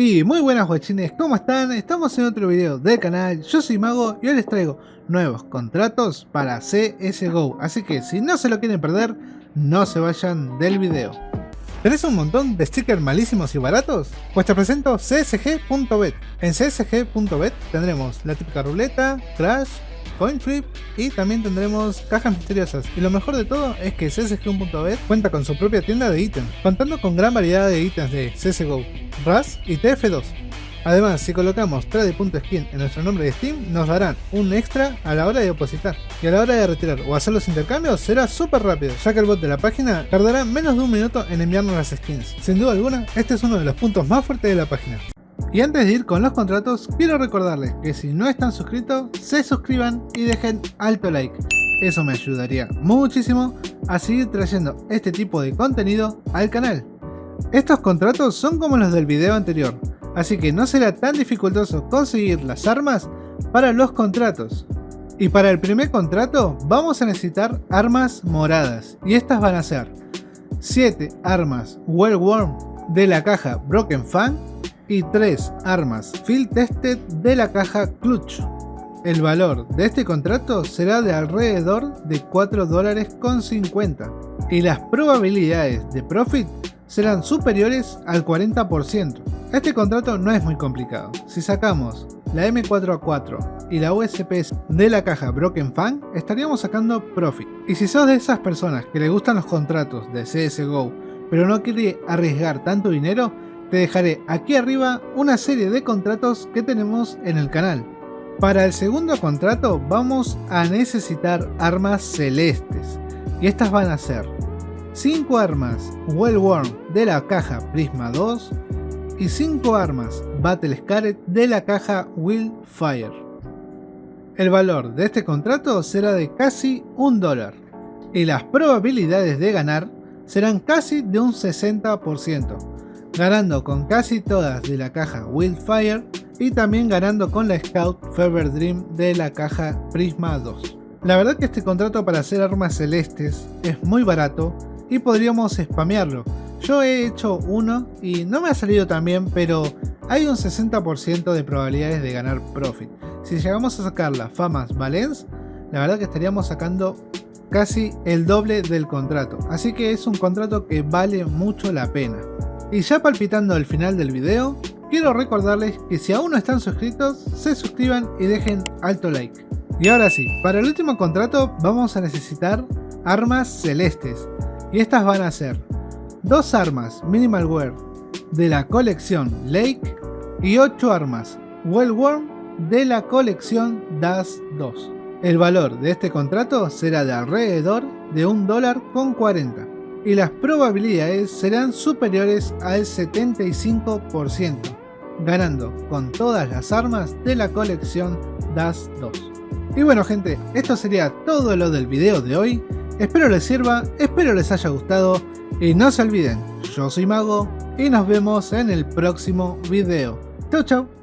Y muy buenas guachines, ¿cómo están? Estamos en otro video del canal, yo soy Mago y hoy les traigo nuevos contratos para CSGO Así que si no se lo quieren perder, no se vayan del video ¿Tenés un montón de stickers malísimos y baratos? Pues te presento csg.bet En csg.bet tendremos la típica ruleta, crash, coin flip y también tendremos cajas misteriosas. Y lo mejor de todo es que CSGO.bet cuenta con su propia tienda de ítems, contando con gran variedad de ítems de CSGO, RAS y TF2. Además, si colocamos trade.skin en nuestro nombre de Steam, nos darán un extra a la hora de depositar. Y a la hora de retirar o hacer los intercambios será súper rápido, ya que el bot de la página tardará menos de un minuto en enviarnos las skins. Sin duda alguna, este es uno de los puntos más fuertes de la página. Y antes de ir con los contratos, quiero recordarles que si no están suscritos, se suscriban y dejen alto like. Eso me ayudaría muchísimo a seguir trayendo este tipo de contenido al canal. Estos contratos son como los del video anterior, así que no será tan dificultoso conseguir las armas para los contratos. Y para el primer contrato vamos a necesitar armas moradas, y estas van a ser 7 armas Well Worm de la caja Broken Fang y 3 armas Field Tested de la caja Clutch. El valor de este contrato será de alrededor de 4 dólares con 50 y las probabilidades de profit serán superiores al 40%. Este contrato no es muy complicado. Si sacamos la M4A4 y la USP de la caja Broken Fan, estaríamos sacando profit. Y si sos de esas personas que le gustan los contratos de CSGO, pero no quiere arriesgar tanto dinero, te dejaré aquí arriba una serie de contratos que tenemos en el canal. Para el segundo contrato vamos a necesitar armas celestes y estas van a ser 5 armas Well Worn de la caja Prisma 2 y 5 armas Battle Scarlet de la caja Fire. El valor de este contrato será de casi un dólar y las probabilidades de ganar serán casi de un 60% ganando con casi todas de la caja Wildfire y también ganando con la Scout Fever Dream de la caja Prisma 2. La verdad que este contrato para hacer armas celestes es muy barato y podríamos spamearlo. Yo he hecho uno y no me ha salido tan bien, pero hay un 60% de probabilidades de ganar profit. Si llegamos a sacar las famas Valence, la verdad que estaríamos sacando casi el doble del contrato. Así que es un contrato que vale mucho la pena. Y ya palpitando el final del video, quiero recordarles que si aún no están suscritos, se suscriban y dejen alto like. Y ahora sí, para el último contrato vamos a necesitar armas celestes. Y estas van a ser dos armas Minimal Wear de la colección Lake y 8 armas Well Worm de la colección Das 2. El valor de este contrato será de alrededor de un dólar con 40 y las probabilidades serán superiores al 75%, ganando con todas las armas de la colección DAS 2. Y bueno gente, esto sería todo lo del video de hoy, espero les sirva, espero les haya gustado y no se olviden, yo soy Mago y nos vemos en el próximo video. Chau chau.